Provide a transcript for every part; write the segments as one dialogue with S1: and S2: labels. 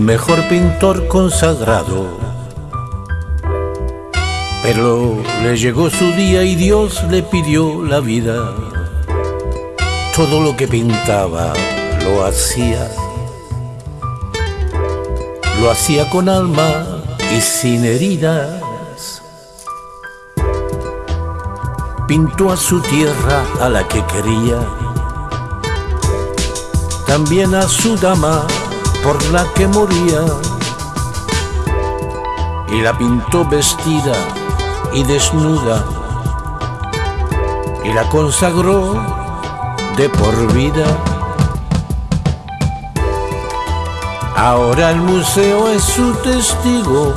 S1: mejor pintor consagrado. Pero le llegó su día y Dios le pidió la vida. Todo lo que pintaba lo hacía. Lo hacía con alma y sin heridas. Pintó a su tierra a la que quería. También a su dama por la que moría. Y la pintó vestida y desnuda. Y la consagró de por vida. Ahora el museo es su testigo.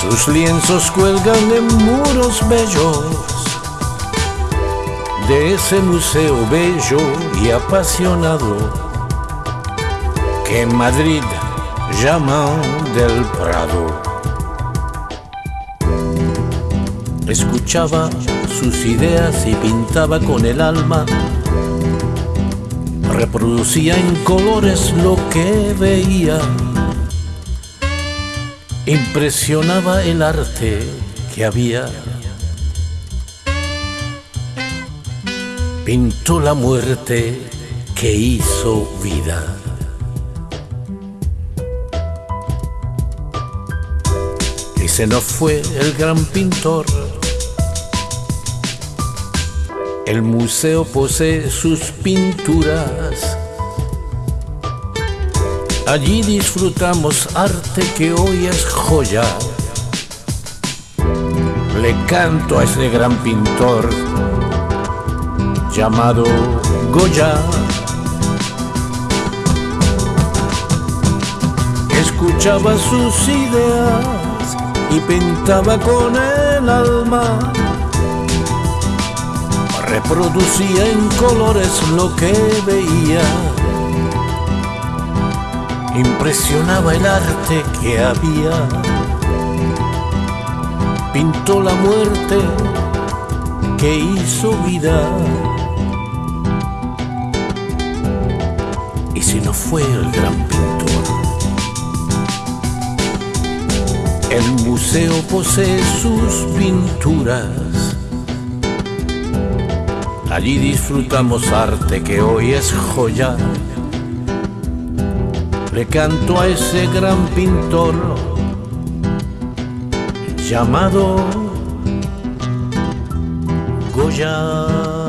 S1: Sus lienzos cuelgan en muros bellos de ese museo bello y apasionado en Madrid llaman del Prado. Escuchaba sus ideas y pintaba con el alma. Reproducía en colores lo que veía. Impresionaba el arte que había. Pintó la muerte que hizo vida. Se nos fue el gran pintor el museo posee sus pinturas. Allí disfrutamos arte que hoy es joya. Le canto a ese gran pintor llamado Goya. Escuchaba sus ideas y pintaba con el alma reproducía en colores lo que veía. Impresionaba el arte que había. Pintó la muerte que hizo vida. Y si no fue el gran pintor, el museo posee sus pinturas Allí disfrutamos arte que hoy es joya. Le canto a ese gran pintor llamado Goya.